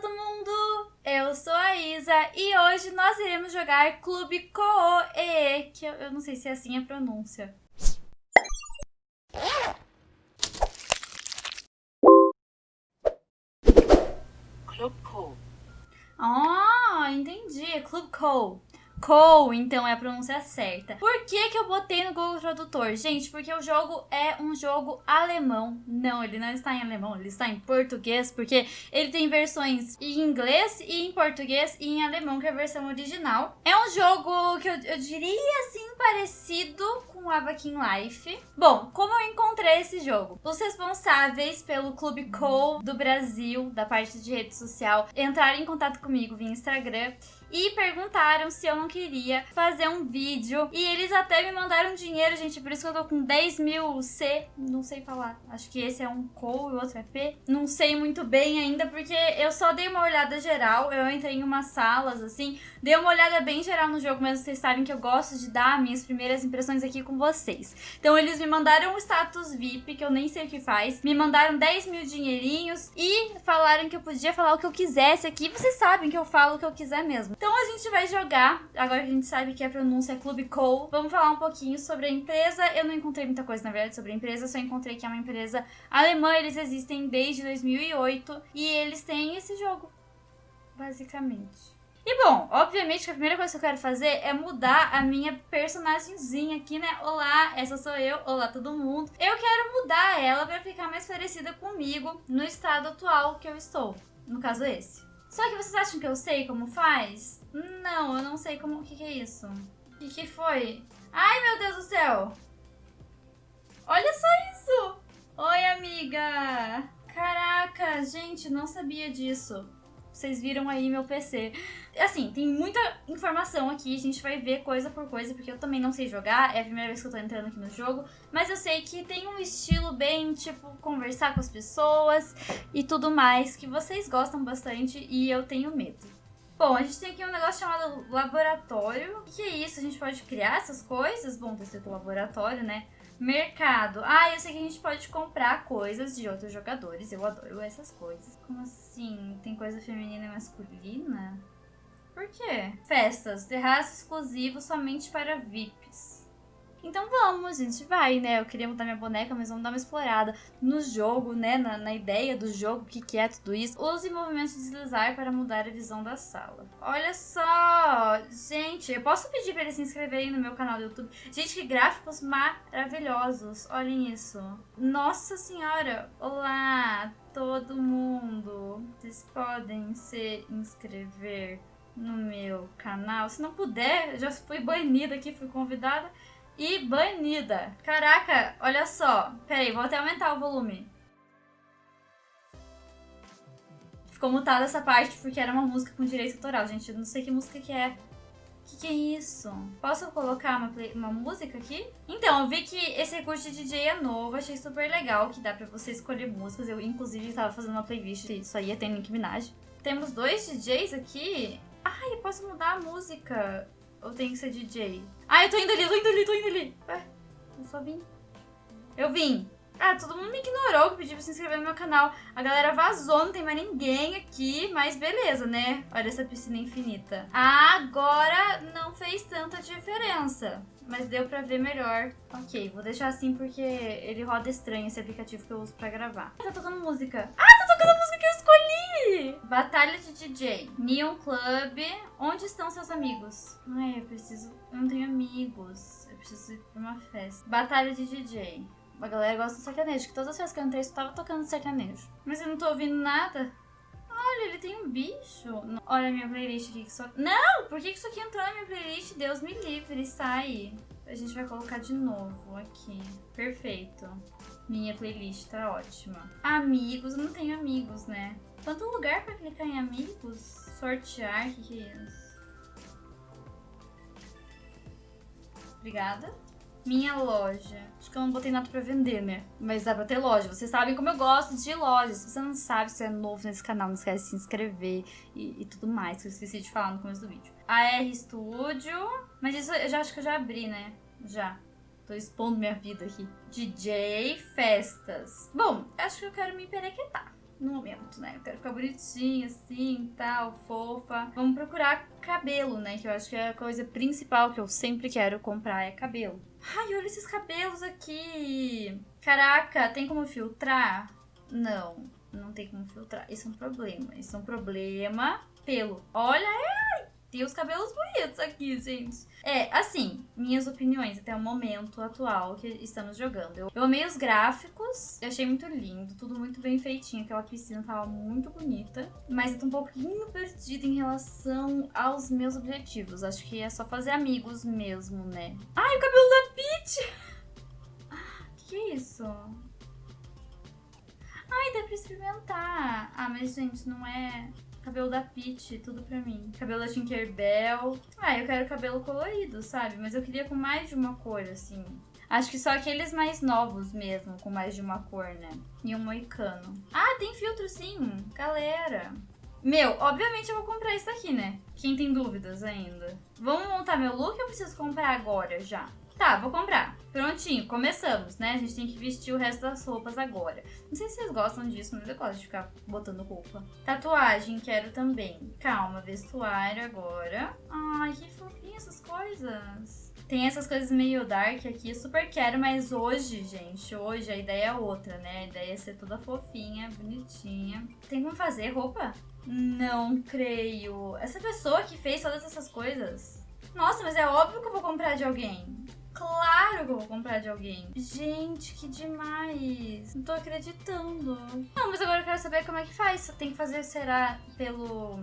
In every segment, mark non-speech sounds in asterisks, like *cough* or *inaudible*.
todo mundo! Eu sou a Isa e hoje nós iremos jogar Clube Cooe, que eu, eu não sei se é assim a pronúncia. Club Co. Ah, entendi. Clube Co. Co, então é a pronúncia certa. Por que que eu botei no Google Tradutor? Gente, porque o jogo é um jogo alemão. Não, ele não está em alemão, ele está em português, porque ele tem versões em inglês e em português e em alemão, que é a versão original. É um jogo que eu, eu diria assim parecido com Avakin Life. Bom, como eu encontrei esse jogo? Os responsáveis pelo Clube Co do Brasil, da parte de rede social, entraram em contato comigo via Instagram e perguntaram se eu não queria fazer um vídeo. E eles até me mandaram dinheiro, gente, por isso que eu tô com 10 mil C, não sei falar. Acho que esse é um CO e o outro é P. Não sei muito bem ainda, porque eu só dei uma olhada geral, eu entrei em umas salas, assim, dei uma olhada bem geral no jogo, mas vocês sabem que eu gosto de dar minhas primeiras impressões aqui com vocês. Então eles me mandaram um status VIP, que eu nem sei o que faz, me mandaram 10 mil dinheirinhos e falaram que eu podia falar o que eu quisesse aqui. Vocês sabem que eu falo o que eu quiser mesmo. Então a gente vai jogar, agora que a gente sabe que a pronúncia é Clube Co. Vamos falar um pouquinho sobre a empresa. Eu não encontrei muita coisa, na verdade, sobre a empresa, só encontrei que é uma empresa alemã. Eles existem desde 2008 e eles têm esse jogo, basicamente. E bom, obviamente que a primeira coisa que eu quero fazer é mudar a minha personagemzinha aqui, né? Olá, essa sou eu, olá todo mundo. Eu quero mudar ela pra ficar mais parecida comigo no estado atual que eu estou. No caso esse. Só que vocês acham que eu sei como faz? Não, eu não sei como... O que, que é isso? O que, que foi? Ai, meu Deus do céu! Olha só isso! Oi, amiga! Caraca, gente, não sabia disso. Vocês viram aí meu PC. Assim, tem muita informação aqui, a gente vai ver coisa por coisa, porque eu também não sei jogar, é a primeira vez que eu tô entrando aqui no jogo, mas eu sei que tem um estilo bem, tipo, conversar com as pessoas e tudo mais, que vocês gostam bastante e eu tenho medo. Bom, a gente tem aqui um negócio chamado laboratório. O que é isso? A gente pode criar essas coisas? Bom, tá escrito laboratório, né? Mercado. Ah, eu sei que a gente pode comprar coisas de outros jogadores. Eu adoro essas coisas. Como assim? Tem coisa feminina e masculina? Por quê? Festas. Terraço exclusivo somente para VIPs. Então vamos, a gente vai, né? Eu queria mudar minha boneca, mas vamos dar uma explorada no jogo, né? Na, na ideia do jogo, o que, que é tudo isso. Use movimentos de deslizar para mudar a visão da sala. Olha só! Gente, eu posso pedir para eles se inscreverem no meu canal do YouTube? Gente, que gráficos maravilhosos! Olhem isso. Nossa senhora! Olá, todo mundo! Vocês podem se inscrever no meu canal. Se não puder, já fui banida aqui, fui convidada e banida. Caraca, olha só. Peraí, vou até aumentar o volume. Ficou mutada essa parte porque era uma música com direito autoral, gente. Eu não sei que música que é. O que, que, é isso? Posso colocar uma, play, uma música aqui? Então, eu vi que esse recurso de DJ é novo, achei super legal, que dá pra você escolher músicas. Eu, inclusive, tava fazendo uma playlist, isso aí tem Nick Minaj. Temos dois DJs aqui. Ai, posso mudar a música. Ou tem que ser DJ? Ah, eu tô indo ali, tô indo ali, tô indo ali. Ué, eu só vim. Eu vim. Ah, todo mundo me ignorou que pediu pra se inscrever no meu canal. A galera vazou, não tem mais ninguém aqui, mas beleza, né? Olha essa piscina infinita. Agora não fez tanta diferença, mas deu pra ver melhor. Ok, vou deixar assim porque ele roda estranho esse aplicativo que eu uso pra gravar. Tá tocando música. Ah, tá tocando música que eu escolhi! Batalha de DJ. Neon Club. Onde estão seus amigos? Ai, eu preciso... Eu não tenho amigos. Eu preciso ir pra uma festa. Batalha de DJ. A galera gosta do sertanejo, que todas as vezes que eu entrei, eu tava tocando sertanejo. Mas eu não tô ouvindo nada. Olha, ele tem um bicho. Olha a minha playlist aqui que só... Não! Por que isso aqui entrou na minha playlist? Deus me livre, sai. A gente vai colocar de novo aqui. Perfeito. Minha playlist tá ótima. Amigos, eu não tenho amigos, né? Quanto lugar pra clicar em amigos? Sortear, que, que é isso? Obrigada. Minha loja. Acho que eu não botei nada pra vender, né? Mas dá pra ter loja. Vocês sabem como eu gosto de lojas. Se você não sabe, se é novo nesse canal, não esquece de se inscrever e, e tudo mais, que eu esqueci de falar no começo do vídeo. AR Studio. Mas isso eu já acho que eu já abri, né? Já. Tô expondo minha vida aqui. DJ Festas. Bom, acho que eu quero me perequetar. No momento, né? Eu quero ficar bonitinha, assim, tal, fofa. Vamos procurar cabelo, né? Que eu acho que é a coisa principal que eu sempre quero comprar é cabelo. Ai, olha esses cabelos aqui. Caraca, tem como filtrar? Não, não tem como filtrar. Isso é um problema. Isso é um problema. Pelo. Olha, tem os cabelos bonitos aqui, gente. É, assim, minhas opiniões até o momento atual que estamos jogando. Eu, eu amei os gráficos, eu achei muito lindo, tudo muito bem feitinho. Aquela piscina tava muito bonita, mas eu tô um pouquinho perdida em relação aos meus objetivos. Acho que é só fazer amigos mesmo, né? Ai, o cabelo da Peach! *laughs* Que que é isso? Ai, dá pra experimentar. Ah, mas gente, não é cabelo da Peach, tudo pra mim. Cabelo da Tinkerbell. Ah, eu quero cabelo colorido, sabe? Mas eu queria com mais de uma cor, assim. Acho que só aqueles mais novos mesmo, com mais de uma cor, né? E um moicano. Ah, tem filtro sim, galera. Meu, obviamente eu vou comprar isso daqui, né? Quem tem dúvidas ainda? Vamos montar meu look ou eu preciso comprar agora já? Tá, vou comprar. Prontinho, começamos, né? A gente tem que vestir o resto das roupas agora. Não sei se vocês gostam disso, mas eu gosto de ficar botando roupa. Tatuagem, quero também. Calma, vestuário agora. Ai, que fofinho essas coisas. Tem essas coisas meio dark aqui, super quero, mas hoje, gente, hoje a ideia é outra, né? A ideia é ser toda fofinha, bonitinha. Tem como fazer roupa? Não creio. Essa pessoa que fez todas essas coisas. Nossa, mas é óbvio que eu vou comprar de alguém. Claro que eu vou comprar de alguém. Gente, que demais. Não tô acreditando. Não, mas agora eu quero saber como é que faz. Tem que fazer, será, pelo...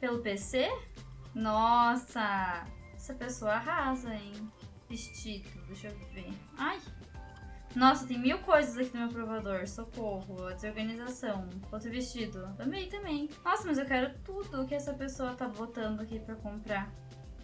Pelo PC? Nossa, essa pessoa arrasa, hein? Vestido, deixa eu ver. Ai, nossa, tem mil coisas aqui no meu provador. Socorro, desorganização. Outro vestido. Também, também. Nossa, mas eu quero tudo que essa pessoa tá botando aqui pra comprar.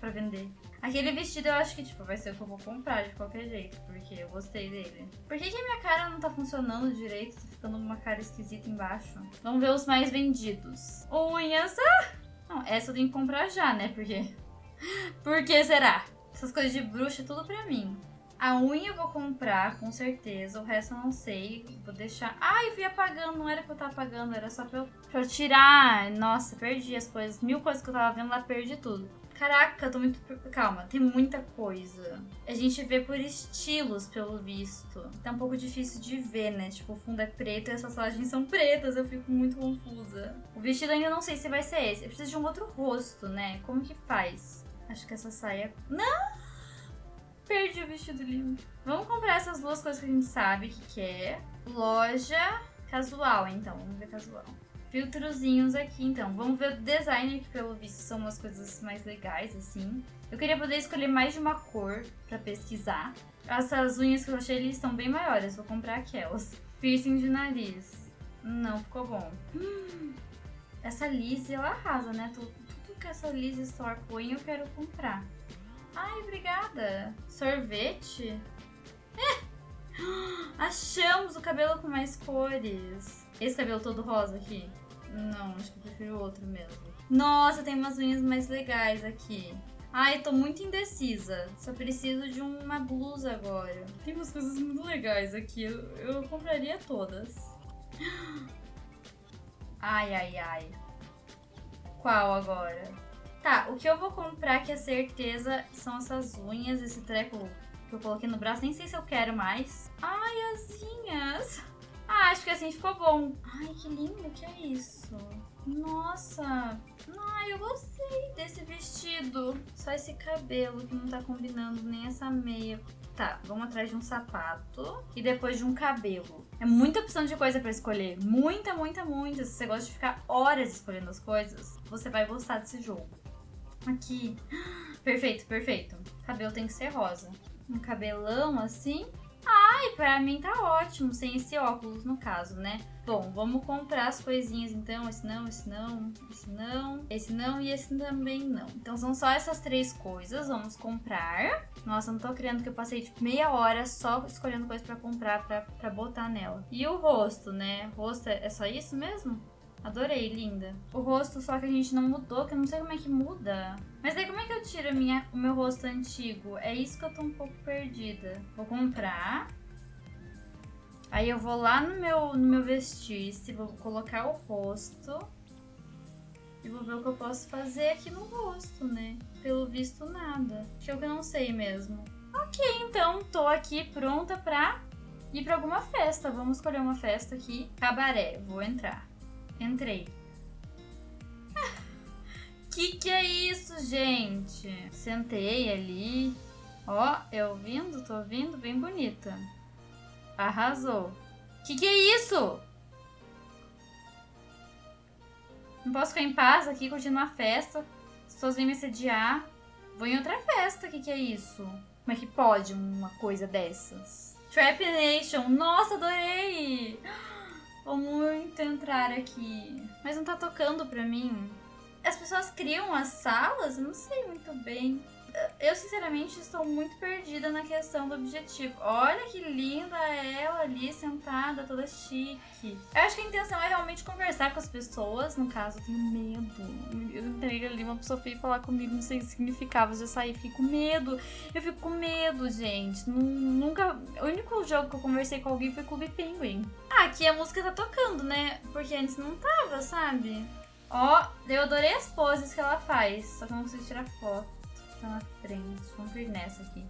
Pra vender. Aquele vestido eu acho que, tipo, vai ser o que eu vou comprar de qualquer jeito. Porque eu gostei dele. Por que, que a minha cara não tá funcionando direito? Tá ficando uma cara esquisita embaixo. Vamos ver os mais vendidos. Unhas. Ah! Não, essa eu tenho que comprar já, né? Porque... *laughs* Por que será? Essas coisas de bruxa é tudo pra mim. A unha eu vou comprar, com certeza. O resto eu não sei. Vou deixar... Ai, eu fui apagando. Não era pra eu estar apagando. Era só pra eu, pra eu tirar. Nossa, perdi as coisas. Mil coisas que eu tava vendo lá, perdi tudo. Caraca, tô muito... Calma, tem muita coisa. A gente vê por estilos, pelo visto. Tá um pouco difícil de ver, né? Tipo, o fundo é preto e essas lajes são pretas. Eu fico muito confusa. O vestido ainda não sei se vai ser esse. Eu preciso de um outro rosto, né? Como que faz? Acho que essa saia... Não! Perdi o vestido lindo. Vamos comprar essas duas coisas que a gente sabe que quer. Loja casual, então. Vamos ver casual. Filtrozinhos aqui, então. Vamos ver o design, que pelo visto são umas coisas mais legais, assim. Eu queria poder escolher mais de uma cor pra pesquisar. Essas unhas que eu achei, eles estão bem maiores. Vou comprar aquelas. Piercing de nariz. Não ficou bom. Hum, *gasps* essa Lizzie, ela arrasa, né? Tudo, tudo que essa Lizzie Store põe, eu quero comprar. Ai, obrigada. Sorvete? É. *gasps* Achamos o cabelo com mais cores. Esse cabelo todo rosa aqui? Não, acho que eu prefiro o outro mesmo. Nossa, tem umas unhas mais legais aqui. Ai, tô muito indecisa. Só preciso de uma blusa agora. Tem umas coisas muito legais aqui. Eu, eu compraria todas. Ai, ai, ai. Qual agora? Tá, o que eu vou comprar, que é certeza, são essas unhas, esse treco que eu coloquei no braço. Nem sei se eu quero mais. Ai, asinhas. Ah, acho que assim ficou bom. Ai, que lindo, que é isso? Nossa. Ai, eu gostei desse vestido. Só esse cabelo que não tá combinando, nem essa meia. Tá, vamos atrás de um sapato e depois de um cabelo. É muita opção de coisa pra escolher. Muita, muita, muita. Se você gosta de ficar horas escolhendo as coisas, você vai gostar desse jogo. Aqui. *gasps* Perfeito, perfeito. Cabelo tem que ser rosa. Um cabelão assim. Ai, pra mim tá ótimo, sem esse óculos no caso, né? Bom, vamos comprar as coisinhas então. Esse não, esse não, esse não, esse não e esse também não. Então são só essas três coisas, vamos comprar. Nossa, não tô criando que eu passei tipo meia hora só escolhendo coisa pra comprar, pra, pra botar nela. E o rosto, né? O rosto é, é só isso mesmo? Adorei, linda. O rosto só que a gente não mudou, que eu não sei como é que muda. Mas aí como é que eu tiro minha, o meu rosto antigo? É isso que eu tô um pouco perdida. Vou comprar. Aí eu vou lá no meu, no meu vestir-se, vou colocar o rosto. E vou ver o que eu posso fazer aqui no rosto, né? Pelo visto, nada. Acho que eu não sei mesmo. Ok, então, tô aqui pronta pra ir pra alguma festa. Vamos escolher uma festa aqui. Cabaré, vou entrar. Entrei. *laughs* Que que é isso, gente? Sentei ali. Ó, eu ouvindo, tô ouvindo, bem bonita. Arrasou. Que que é isso? Não posso ficar em paz aqui, curtindo uma festa. As pessoas vêm me sediar. Vou em outra festa, que que é isso? Como é que pode uma coisa dessas? Trap Nation, nossa, adorei! Vou muito entrar aqui. Mas não tá tocando pra mim. As pessoas criam as salas? Eu não sei muito bem. Eu, sinceramente, estou muito perdida na questão do objetivo. Olha que linda ela ali, sentada, toda chique. Eu acho que a intenção é realmente conversar com as pessoas. No caso, eu tenho medo. Eu entrei ali, uma pessoa veio falar comigo, não sei o que significava. Eu já saí, fiquei com medo. Eu fico com medo, gente. Nunca... O único jogo que eu conversei com alguém foi Clube Penguin. Ah, aqui a música tá tocando, né? Porque antes não tava, sabe? Ó, eu adorei as poses que ela faz, só que eu não consigo tirar foto tá na frente. Vamos vir nessa aqui.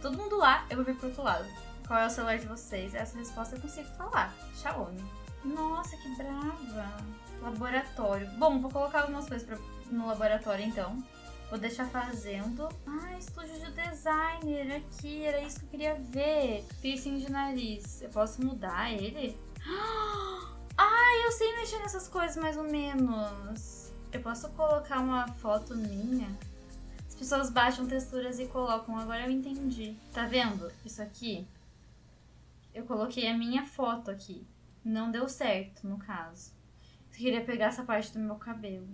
Todo mundo lá, eu vou vir pro outro lado. Qual é o celular de vocês? Essa resposta eu consigo falar. Xiaomi. Nossa, que brava. Laboratório. Bom, vou colocar algumas coisas pra, no laboratório então. Vou deixar fazendo. Ah, estúdio de designer aqui. Era isso que eu queria ver. Piercing de nariz. Eu posso mudar ele? *gasps* Ah, eu sei mexer nessas coisas mais ou menos. Eu posso colocar uma foto minha? Pessoas baixam texturas e colocam. Agora eu entendi. Tá vendo? Isso aqui. Eu coloquei a minha foto aqui. Não deu certo, no caso. Eu queria pegar essa parte do meu cabelo.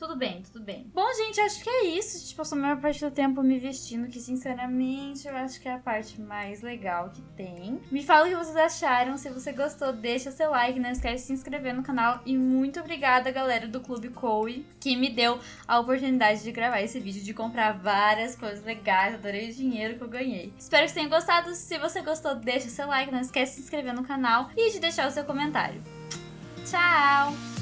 Tudo bem, tudo bem. Bom, gente, acho que é isso. A gente passou a maior parte do tempo me vestindo, que sinceramente eu acho que é a parte mais legal que tem. Me fala o que vocês acharam. Se você gostou, deixa seu like, não esquece de se inscrever no canal. E muito obrigada, galera do Clube Coe, que me deu a oportunidade de gravar esse vídeo, de comprar várias coisas legais. Adorei o dinheiro que eu ganhei. Espero que tenham gostado. Se você gostou, deixa seu like, não esquece de se inscrever no canal e de deixar o seu comentário. Tchau!